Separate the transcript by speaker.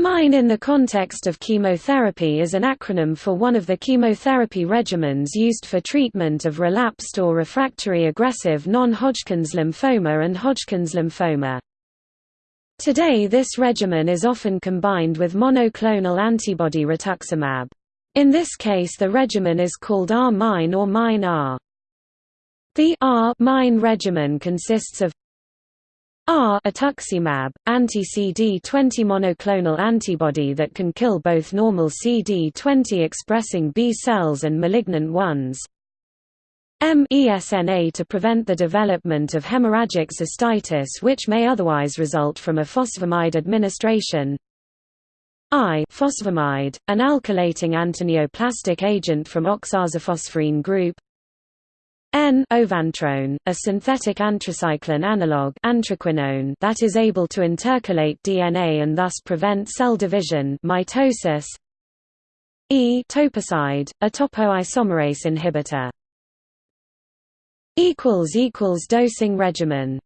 Speaker 1: MINE in the context of chemotherapy is an acronym for one of the chemotherapy regimens used for treatment of relapsed or refractory aggressive non-Hodgkin's lymphoma and Hodgkin's lymphoma. Today this regimen is often combined with monoclonal antibody rituximab. In this case the regimen is called R-MINE or MINE-R. The R-MINE regimen consists of R rituximab, anti-CD20 monoclonal antibody that can kill both normal CD20 expressing B cells and malignant ones. MESNA to prevent the development of hemorrhagic cystitis which may otherwise result from ifosfamide administration. I phosphamide, an alkylating antineoplastic agent from oxazaphosphorine group. N ovantrone, a synthetic anthracycline analog that is able to intercalate DNA and thus prevent cell division mitosis. E toposide, a topoisomerase inhibitor. dosing regimen